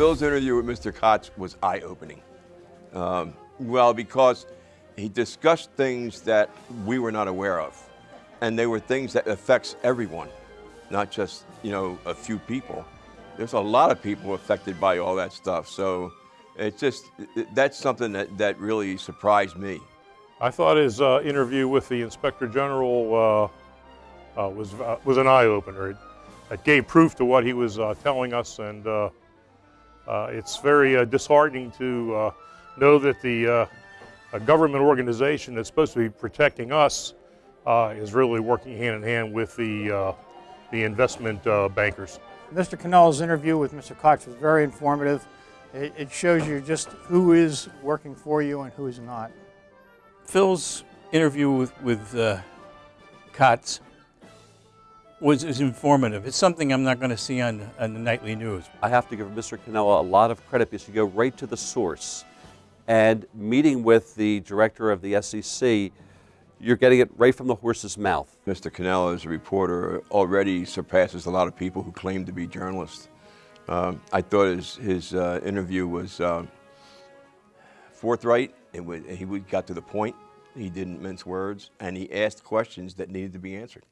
Phil's interview with Mr. Kotz was eye-opening. Um, well, because he discussed things that we were not aware of. And they were things that affects everyone, not just, you know, a few people. There's a lot of people affected by all that stuff. So it's just, that's something that, that really surprised me. I thought his uh, interview with the Inspector General uh, uh, was, uh, was an eye-opener. It, it gave proof to what he was uh, telling us, and uh, it's very uh, disheartening to uh, know that the uh, a government organization that's supposed to be protecting us uh, is really working hand in hand with the, uh, the investment uh, bankers. Mr. Cannella's interview with Mr. Kotz was very informative. It, it shows you just who is working for you and who is not. Phil's interview with, with uh, Kotz was, was informative. It's something I'm not going to see on, on the nightly news. I have to give Mr. Cannella a lot of credit because you go right to the source. And meeting with the director of the SEC, you're getting it right from the horse's mouth. Mr. Cannella, as a reporter, already surpasses a lot of people who claim to be journalists. Um, I thought his, his uh, interview was uh, forthright. It was, he would- got to the point. He didn't mince words, and he asked questions that needed to be answered.